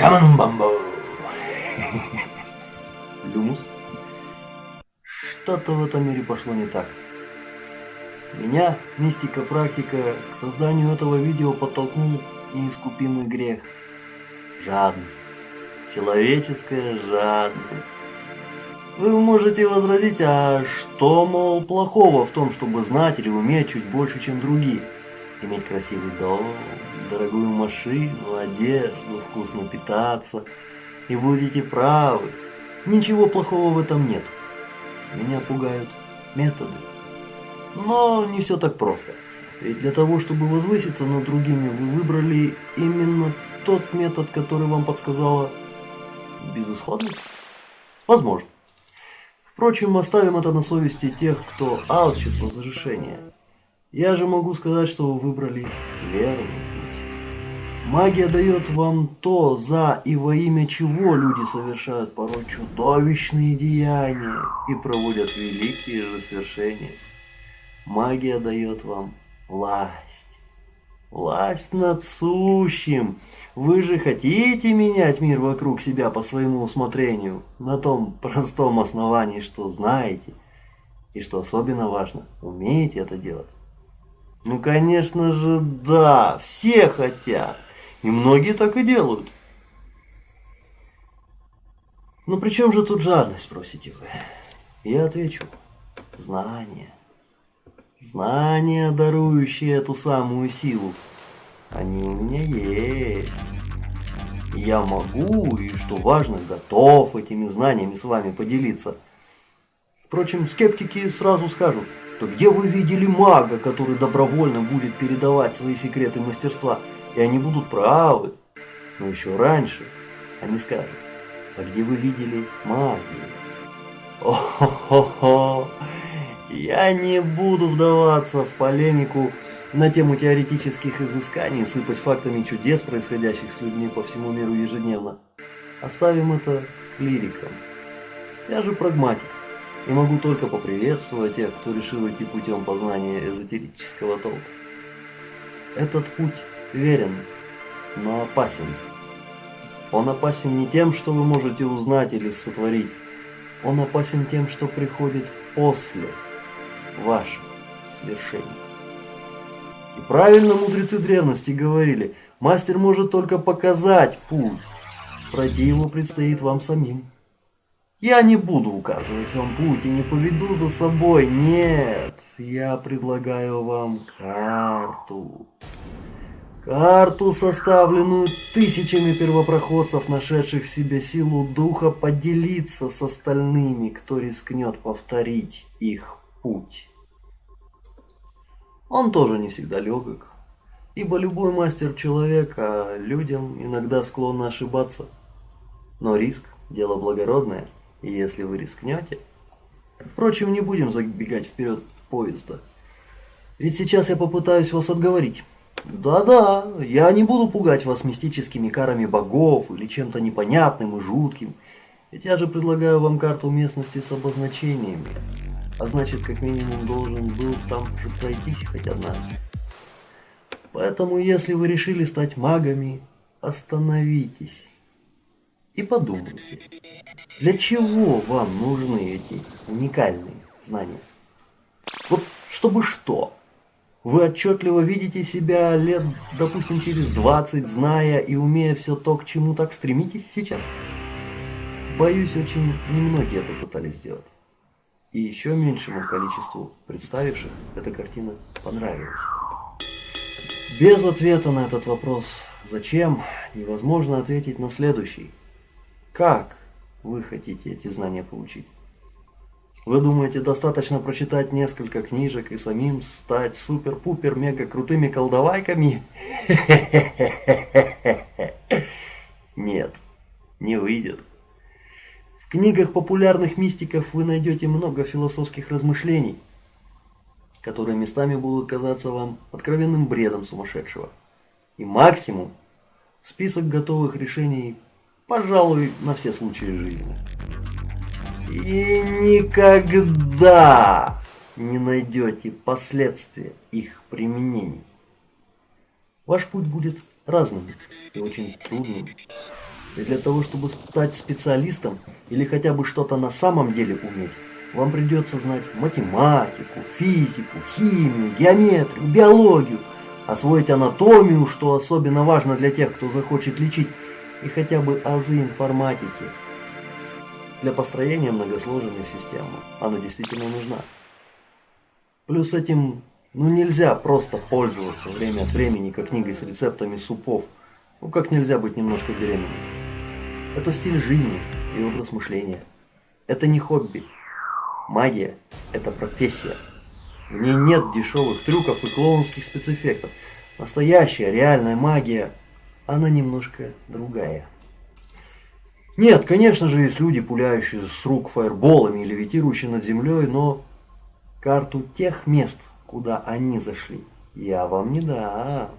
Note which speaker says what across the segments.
Speaker 1: Шаманум бамбо. Люмус. Что-то в этом мире пошло не так. Меня, мистика практика, к созданию этого видео подтолкнул неискупимый грех. Жадность. Человеческая жадность. Вы можете возразить, а что, мол, плохого в том, чтобы знать или уметь чуть больше, чем другие? Иметь красивый дом, дорогую машину, одежду, вкусно питаться. И будете правы. Ничего плохого в этом нет. Меня пугают методы. Но не все так просто. Ведь для того, чтобы возвыситься над другими, вы выбрали именно тот метод, который вам подсказала безысходность? Возможно. Впрочем, оставим это на совести тех, кто алчит разрешения. Я же могу сказать, что вы выбрали верный путь. Магия дает вам то, за и во имя чего люди совершают порой чудовищные деяния и проводят великие же свершения. Магия дает вам власть. Власть над сущим. Вы же хотите менять мир вокруг себя по своему усмотрению, на том простом основании, что знаете, и что особенно важно, умеете это делать. Ну, конечно же, да, все хотят, и многие так и делают. Но при чем же тут жадность, спросите вы? Я отвечу, знание. Знания, дарующие эту самую силу, они у меня есть. Я могу и, что важно, готов этими знаниями с вами поделиться. Впрочем, скептики сразу скажут, то где вы видели мага, который добровольно будет передавать свои секреты мастерства, и они будут правы. Но еще раньше они скажут, а где вы видели магию? О-хо-хо-хо! Я не буду вдаваться в полемику на тему теоретических изысканий, сыпать фактами чудес, происходящих с людьми по всему миру ежедневно. Оставим это лирикам. Я же прагматик и могу только поприветствовать тех, кто решил идти путем познания эзотерического толка. Этот путь верен, но опасен. Он опасен не тем, что вы можете узнать или сотворить. Он опасен тем, что приходит после ваших свершений. И правильно мудрецы древности говорили, мастер может только показать путь, пройти его предстоит вам самим. Я не буду указывать вам путь и не поведу за собой, нет, я предлагаю вам карту. Карту, составленную тысячами первопроходцев, нашедших в себе силу духа, поделиться с остальными, кто рискнет повторить их путь. Он тоже не всегда легок, ибо любой мастер человек, а людям иногда склонны ошибаться. Но риск – дело благородное, если вы рискнете... Впрочем, не будем забегать вперед поезда. Ведь сейчас я попытаюсь вас отговорить. Да-да, я не буду пугать вас мистическими карами богов или чем-то непонятным и жутким. Ведь я же предлагаю вам карту местности с обозначениями а значит как минимум должен был там же пройтись хоть однажды. Поэтому если вы решили стать магами, остановитесь и подумайте, для чего вам нужны эти уникальные знания? Вот чтобы что? Вы отчетливо видите себя лет, допустим, через 20, зная и умея все то, к чему так стремитесь сейчас? Боюсь, очень немногие это пытались сделать. И еще меньшему количеству представивших эта картина понравилась. Без ответа на этот вопрос «Зачем?» невозможно ответить на следующий. Как вы хотите эти знания получить? Вы думаете, достаточно прочитать несколько книжек и самим стать супер-пупер мега крутыми колдовайками? Нет, не выйдет книгах популярных мистиков вы найдете много философских размышлений, которые местами будут казаться вам откровенным бредом сумасшедшего. И максимум – список готовых решений, пожалуй, на все случаи жизни. И никогда не найдете последствия их применений. Ваш путь будет разным и очень трудным. И для того, чтобы стать специалистом или хотя бы что-то на самом деле уметь, вам придется знать математику, физику, химию, геометрию, биологию, освоить анатомию, что особенно важно для тех, кто захочет лечить, и хотя бы азы информатики. Для построения многосложной системы она действительно нужна. Плюс этим ну нельзя просто пользоваться время от времени как книгой с рецептами супов. Ну как нельзя быть немножко беременным. Это стиль жизни и образ мышления. Это не хобби. Магия – это профессия. В ней нет дешевых трюков и клоунских спецэффектов. Настоящая, реальная магия, она немножко другая. Нет, конечно же, есть люди, пуляющие с рук фаерболами и левитирующие над землей, но карту тех мест, куда они зашли, я вам не дам.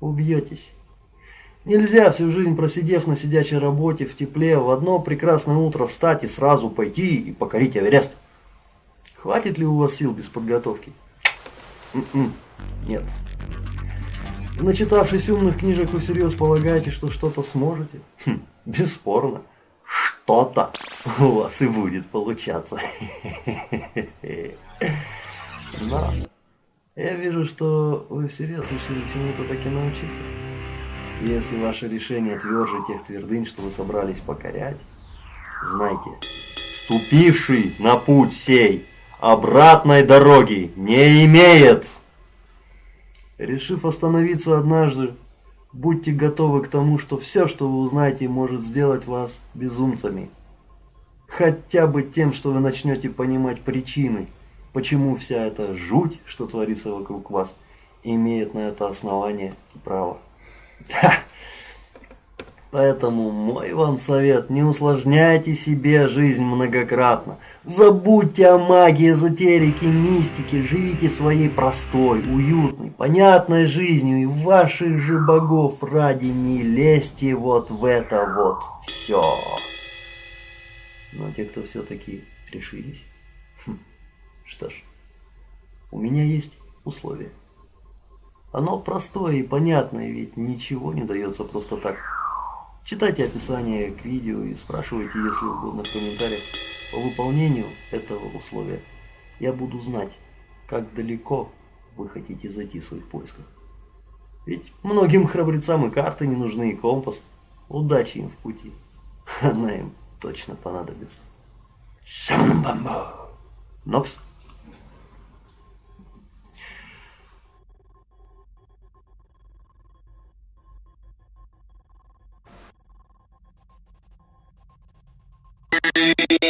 Speaker 1: Убьетесь. Нельзя всю жизнь просидев на сидячей работе в тепле, в одно прекрасное утро встать и сразу пойти и покорить Эверест. Хватит ли у вас сил без подготовки? М-м, нет. Начитавшись умных книжек, вы всерьез полагаете, что что-то сможете? Хм, бесспорно. Что-то у вас и будет получаться. Но я вижу, что вы всерьез решили чему-то таки научиться. Если ваше решение тверже тех твердынь, что вы собрались покорять, знайте, ступивший на путь сей обратной дороги не имеет. Решив остановиться однажды, будьте готовы к тому, что все, что вы узнаете, может сделать вас безумцами. Хотя бы тем, что вы начнете понимать причины, почему вся эта жуть, что творится вокруг вас, имеет на это основание и право. Поэтому мой вам совет, не усложняйте себе жизнь многократно. Забудьте о магии, эзотерике, мистике, живите своей простой, уютной, понятной жизнью и ваших же богов ради не лезьте вот в это вот все. Но те, кто все-таки решились, хм, что ж, у меня есть условия. Оно простое и понятное, ведь ничего не дается просто так. Читайте описание к видео и спрашивайте, если угодно, в комментариях по выполнению этого условия. Я буду знать, как далеко вы хотите зайти в своих поисках. Ведь многим храбрецам и карты не нужны, и компас. Удачи им в пути. Она им точно понадобится. Шаман бамбо. Нокс.
Speaker 2: Hey.